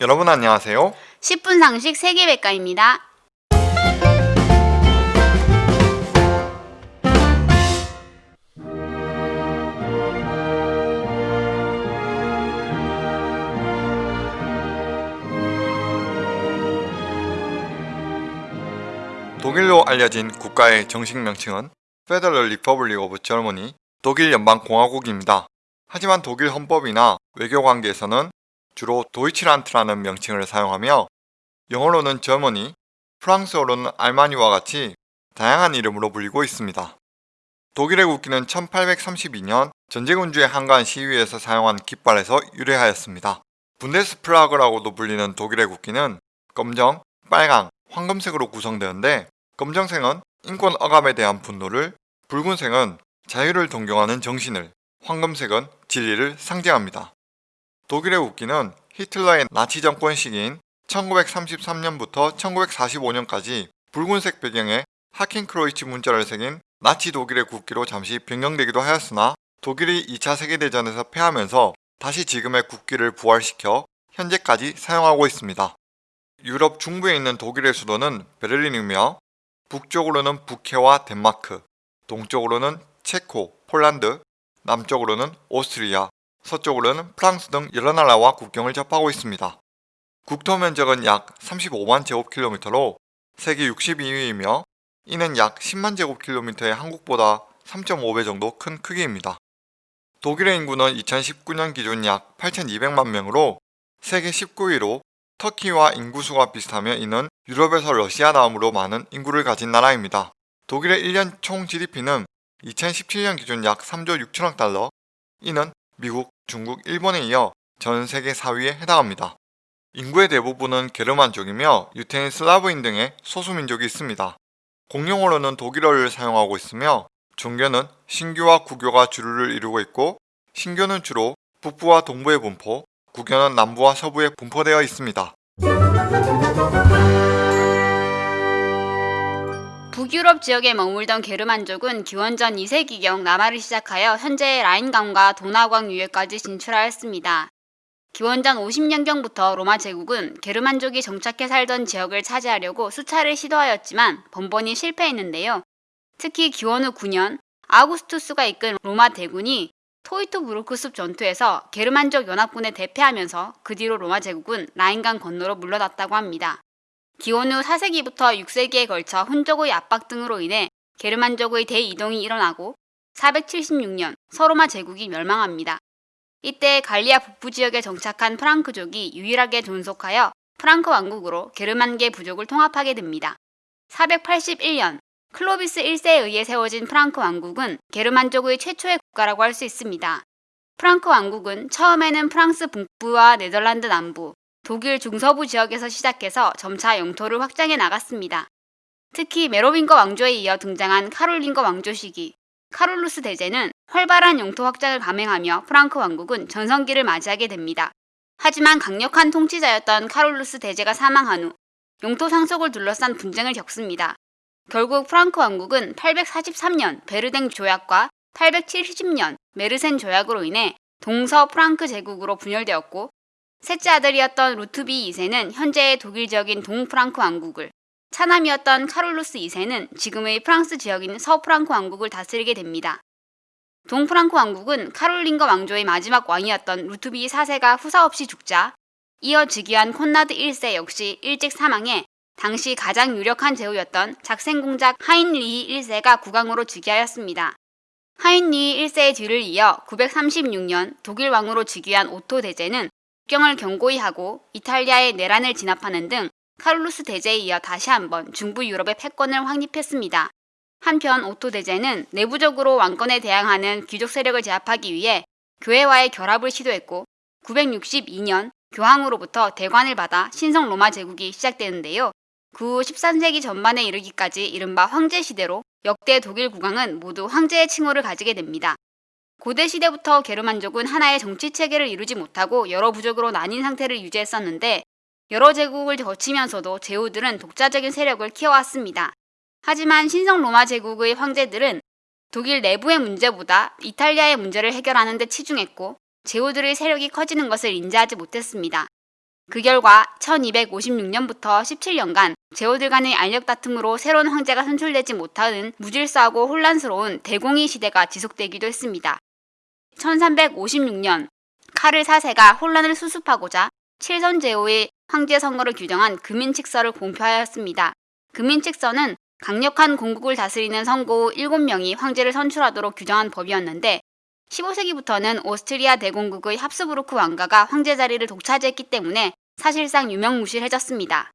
여러분 안녕하세요. 10분 상식 세계백과입니다. 독일로 알려진 국가의 정식 명칭은 Federal Republic of Germany, 독일 연방공화국입니다. 하지만 독일 헌법이나 외교 관계에서는 주로 도이치란트라는 명칭을 사용하며 영어로는 Germany, 프랑스어로는 알마니와 같이 다양한 이름으로 불리고 있습니다. 독일의 국기는 1832년 전제군주의 한가한 시위에서 사용한 깃발에서 유래하였습니다. 분데스플라그라고도 불리는 독일의 국기는 검정, 빨강, 황금색으로 구성되는데 검정색은 인권 억압에 대한 분노를, 붉은색은 자유를 존경하는 정신을, 황금색은 진리를 상징합니다. 독일의 국기는 히틀러의 나치 정권 시기인 1933년부터 1945년까지 붉은색 배경에 하켄크로이치 문자를 새긴 나치 독일의 국기로 잠시 변경되기도 하였으나 독일이 2차 세계대전에서 패하면서 다시 지금의 국기를 부활시켜 현재까지 사용하고 있습니다. 유럽 중부에 있는 독일의 수도는 베를린이며 북쪽으로는 북해와 덴마크, 동쪽으로는 체코, 폴란드, 남쪽으로는 오스트리아, 서쪽으로는 프랑스 등 여러 나라와 국경을 접하고 있습니다. 국토 면적은 약 35만 제곱킬로미터로 세계 62위이며 이는 약 10만 제곱킬로미터의 한국보다 3.5배 정도 큰 크기입니다. 독일의 인구는 2019년 기준 약 8,200만 명으로 세계 19위로 터키와 인구수가 비슷하며 이는 유럽에서 러시아 다음으로 많은 인구를 가진 나라입니다. 독일의 1년 총 GDP는 2017년 기준 약 3조 6천억 달러, 이는 미국, 중국, 일본에 이어 전 세계 4위에 해당합니다. 인구의 대부분은 게르만족이며 유태인 슬라브인 등의 소수민족이 있습니다. 공용어로는 독일어를 사용하고 있으며 종교는 신교와 구교가 주류를 이루고 있고 신교는 주로 북부와 동부에 분포, 구교는 남부와 서부에 분포되어 있습니다. 북유럽 지역에 머물던 게르만족은 기원전 2세기경 남하를 시작하여 현재의 라인강과 도나강 유해까지 진출하였습니다. 기원전 50년경부터 로마 제국은 게르만족이 정착해 살던 지역을 차지하려고 수차례 시도하였지만 번번이 실패했는데요. 특히 기원 후 9년 아우구스투스가 이끈 로마 대군이 토이토브루크 숲 전투에서 게르만족 연합군에 대패하면서 그 뒤로 로마 제국은 라인강 건너로 물러났다고 합니다. 기원 후 4세기부터 6세기에 걸쳐 훈족의 압박 등으로 인해 게르만족의 대이동이 일어나고 476년 서로마 제국이 멸망합니다. 이때 갈리아 북부 지역에 정착한 프랑크족이 유일하게 존속하여 프랑크 왕국으로 게르만계 부족을 통합하게 됩니다. 481년 클로비스 1세에 의해 세워진 프랑크 왕국은 게르만족의 최초의 국가라고 할 수 있습니다. 프랑크 왕국은 처음에는 프랑스 북부와 네덜란드 남부, 독일 중서부 지역에서 시작해서 점차 영토를 확장해 나갔습니다. 특히 메로빈거 왕조에 이어 등장한 카롤린거 왕조 시기, 카롤루스 대제는 활발한 영토 확장을 감행하며 프랑크 왕국은 전성기를 맞이하게 됩니다. 하지만 강력한 통치자였던 카롤루스 대제가 사망한 후 영토 상속을 둘러싼 분쟁을 겪습니다. 결국 프랑크 왕국은 843년 베르됭 조약과 870년 메르센 조약으로 인해 동서 프랑크 제국으로 분열되었고 셋째 아들이었던 루트비히 2세는 현재의 독일 지역인 동프랑크 왕국을 차남이었던 카롤루스 2세는 지금의 프랑스 지역인 서프랑크 왕국을 다스리게 됩니다. 동프랑크 왕국은 카롤린거 왕조의 마지막 왕이었던 루트비히 4세가 후사 없이 죽자 이어 즉위한 콘라드 1세 역시 일찍 사망해 당시 가장 유력한 제후였던 작센 공작 하인리히 1세가 국왕으로 즉위하였습니다. 하인리히 1세의 뒤를 이어 936년 독일 왕으로 즉위한 오토 대제는 국경을 견고히 하고 이탈리아의 내란을 진압하는 등 카롤루스 대제에 이어 다시 한번 중부 유럽의 패권을 확립했습니다. 한편 오토 대제는 내부적으로 왕권에 대항하는 귀족 세력을 제압하기 위해 교회와의 결합을 시도했고 962년 교황으로부터 대관을 받아 신성 로마 제국이 시작되는데요. 그 후 13세기 전반에 이르기까지 이른바 황제 시대로 역대 독일 국왕은 모두 황제의 칭호를 가지게 됩니다. 고대 시대부터 게르만족은 하나의 정치 체계를 이루지 못하고 여러 부족으로 나뉜 상태를 유지했었는데 여러 제국을 거치면서도 제후들은 독자적인 세력을 키워왔습니다. 하지만 신성 로마 제국의 황제들은 독일 내부의 문제보다 이탈리아의 문제를 해결하는 데 치중했고 제후들의 세력이 커지는 것을 인지하지 못했습니다. 그 결과 1256년부터 17년간 제후들 간의 알력 다툼으로 새로운 황제가 선출되지 못하는 무질서하고 혼란스러운 대공의 시대가 지속되기도 했습니다. 1356년 카를 4세가 혼란을 수습하고자 칠선 제후의 황제 선거를 규정한 금인칙서를 공표하였습니다. 금인칙서는 강력한 공국을 다스리는 선고 후 7명이 황제를 선출하도록 규정한 법이었는데 15세기부터는 오스트리아 대공국의 합스부르크 왕가가 황제 자리를 독차지했기 때문에 사실상 유명무실해졌습니다.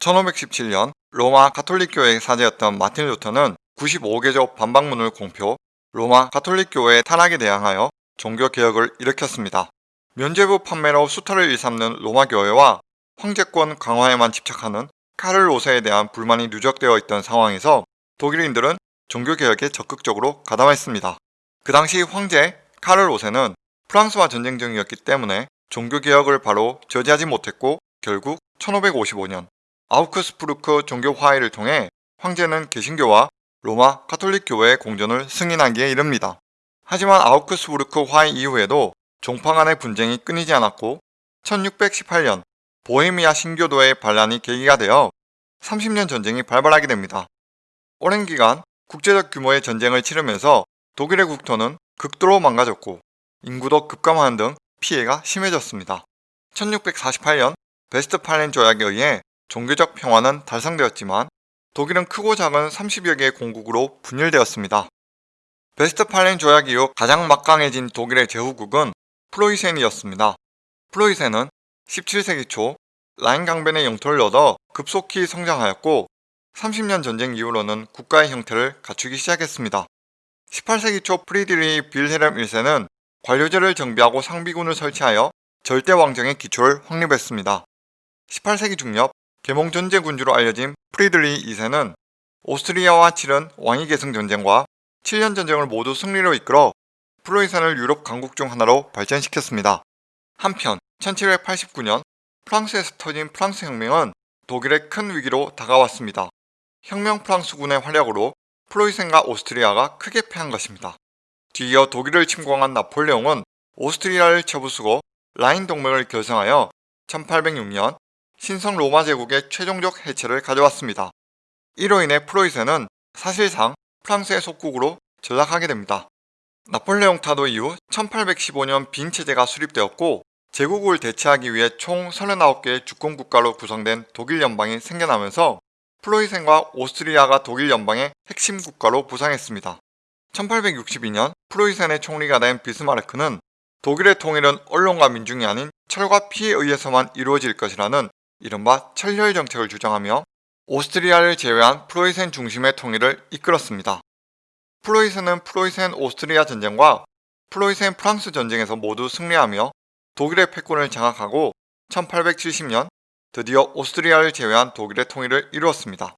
1517년 로마 가톨릭 교회의 사제였던 마틴 루터는 95개조 반박문을 공표, 로마 가톨릭 교회의 타락에 대항하여 종교 개혁을 일으켰습니다. 면죄부 판매로 수탈을 일삼는 로마 교회와 황제권 강화에만 집착하는 카를 5세에 대한 불만이 누적되어 있던 상황에서 독일인들은 종교 개혁에 적극적으로 가담했습니다. 그 당시 황제 카를 5세는 프랑스와 전쟁 중이었기 때문에 종교 개혁을 바로 저지하지 못했고 결국 1555년 아우크스부르크 종교 화해를 통해 황제는 개신교와 로마 가톨릭 교회의 공전을 승인하기에 이릅니다. 하지만 아우크스부르크 화해 이후에도 종파 간의 분쟁이 끊이지 않았고 1618년 보헤미아 신교도의 반란이 계기가 되어 30년 전쟁이 발발하게 됩니다. 오랜 기간 국제적 규모의 전쟁을 치르면서 독일의 국토는 극도로 망가졌고 인구도 급감하는 등 피해가 심해졌습니다. 1648년 베스트팔렌 조약에 의해 종교적 평화는 달성되었지만 독일은 크고 작은 30여 개의 공국으로 분열되었습니다. 베스트팔렌 조약 이후 가장 막강해진 독일의 제후국은 프로이센이었습니다. 프로이센은 17세기 초 라인 강변의 영토를 얻어 급속히 성장하였고 30년 전쟁 이후로는 국가의 형태를 갖추기 시작했습니다. 18세기 초 프리드리히 빌헬름 1세는 관료제를 정비하고 상비군을 설치하여 절대 왕정의 기초를 확립했습니다. 18세기 중엽 계몽 전제 군주로 알려진 프리드리히 2세는 오스트리아와 치른 왕위 계승 전쟁과 7년 전쟁을 모두 승리로 이끌어 프로이센을 유럽 강국 중 하나로 발전시켰습니다. 한편 1789년 프랑스에서 터진 프랑스 혁명은 독일의 큰 위기로 다가왔습니다. 혁명 프랑스군의 활약으로 프로이센과 오스트리아가 크게 패한 것입니다. 뒤이어 독일을 침공한 나폴레옹은 오스트리아를 쳐부수고 라인 동맹을 결성하여 1806년 신성 로마 제국의 최종적 해체를 가져왔습니다. 이로 인해 프로이센은 사실상 프랑스의 속국으로 전락하게 됩니다. 나폴레옹 타도 이후 1815년 빈 체제가 수립되었고 제국을 대체하기 위해 총 39개의 주권 국가로 구성된 독일 연방이 생겨나면서 프로이센과 오스트리아가 독일 연방의 핵심 국가로 부상했습니다. 1862년 프로이센의 총리가 된 비스마르크는 독일의 통일은 언론과 민중이 아닌 철과 피에 의해서만 이루어질 것이라는 이른바 철혈 정책을 주장하며 오스트리아를 제외한 프로이센 중심의 통일을 이끌었습니다. 프로이센은 프로이센 오스트리아 전쟁과 프로이센 프랑스 전쟁에서 모두 승리하며 독일의 패권을 장악하고 1870년 드디어 오스트리아를 제외한 독일의 통일을 이루었습니다.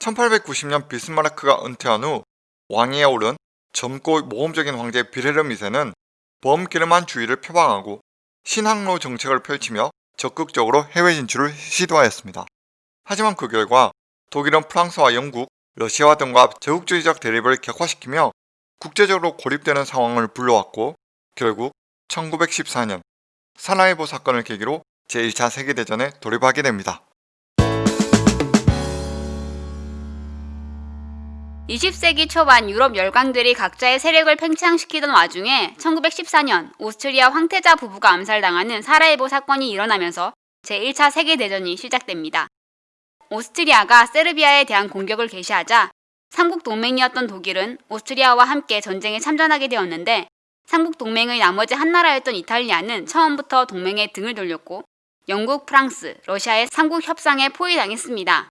1890년 비스마르크가 은퇴한 후 왕위에 오른 젊고 모험적인 황제 비레르 미세는 범게르만 주의를 표방하고 신항로 정책을 펼치며 적극적으로 해외 진출을 시도하였습니다. 하지만 그 결과 독일은 프랑스와 영국, 러시아와 등과 제국주의적 대립을 격화시키며 국제적으로 고립되는 상황을 불러왔고 결국 1914년 사라예보 사건을 계기로 제1차 세계대전에 돌입하게 됩니다. 20세기 초반 유럽 열강들이 각자의 세력을 팽창시키던 와중에 1914년 오스트리아 황태자 부부가 암살당하는 사라예보 사건이 일어나면서 제1차 세계대전이 시작됩니다. 오스트리아가 세르비아에 대한 공격을 개시하자 삼국 동맹이었던 독일은 오스트리아와 함께 전쟁에 참전하게 되었는데 삼국 동맹의 나머지 한 나라였던 이탈리아는 처음부터 동맹에 등을 돌렸고 영국, 프랑스, 러시아의 삼국 협상에 포위당했습니다.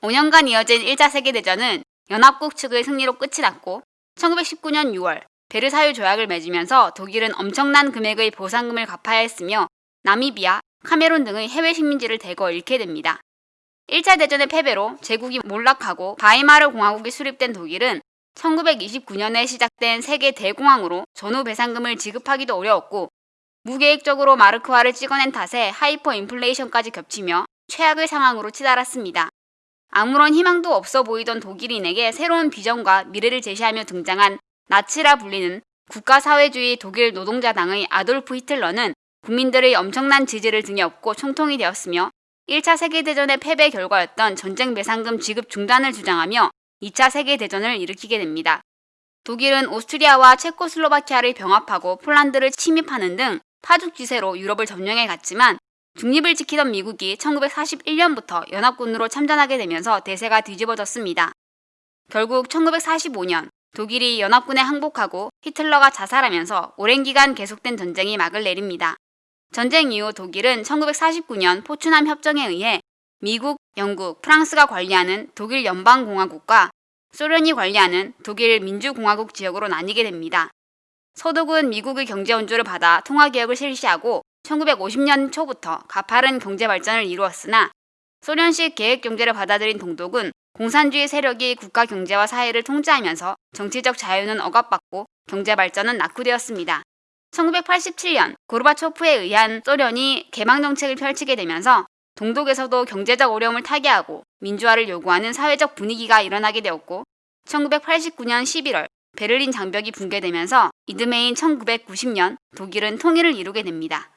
5년간 이어진 1차 세계대전은 연합국 측의 승리로 끝이 났고 1919년 6월 베르사유 조약을 맺으면서 독일은 엄청난 금액의 보상금을 갚아야 했으며 나미비아, 카메룬 등의 해외 식민지를 대거 잃게 됩니다. 1차 대전의 패배로 제국이 몰락하고 바이마르 공화국이 수립된 독일은 1929년에 시작된 세계 대공황으로 전후 배상금을 지급하기도 어려웠고 무계획적으로 마르크화를 찍어낸 탓에 하이퍼 인플레이션까지 겹치며 최악의 상황으로 치달았습니다. 아무런 희망도 없어 보이던 독일인에게 새로운 비전과 미래를 제시하며 등장한 나치라 불리는 국가사회주의 독일 노동자당의 아돌프 히틀러는 국민들의 엄청난 지지를 등에 업고 총통이 되었으며 1차 세계대전의 패배 결과였던 전쟁 배상금 지급 중단을 주장하며 2차 세계대전을 일으키게 됩니다. 독일은 오스트리아와 체코슬로바키아를 병합하고 폴란드를 침입하는 등 파죽지세로 유럽을 점령해 갔지만 중립을 지키던 미국이 1941년부터 연합군으로 참전하게 되면서 대세가 뒤집어졌습니다. 결국 1945년 독일이 연합군에 항복하고 히틀러가 자살하면서 오랜 기간 계속된 전쟁이 막을 내립니다. 전쟁 이후 독일은 1949년 포츠남 협정에 의해 미국, 영국, 프랑스가 관리하는 독일 연방공화국과 소련이 관리하는 독일 민주공화국 지역으로 나뉘게 됩니다. 서독은 미국의 경제 원조를 받아 통화개혁을 실시하고 1950년 초부터 가파른 경제 발전을 이루었으나 소련식 계획 경제를 받아들인 동독은 공산주의 세력이 국가 경제와 사회를 통제하면서 정치적 자유는 억압받고 경제 발전은 낙후되었습니다. 1987년 고르바초프에 의한 소련이 개방 정책을 펼치게 되면서 동독에서도 경제적 어려움을 타개하고 민주화를 요구하는 사회적 분위기가 일어나게 되었고 1989년 11월 베를린 장벽이 붕괴되면서 이듬해인 1990년 독일은 통일을 이루게 됩니다.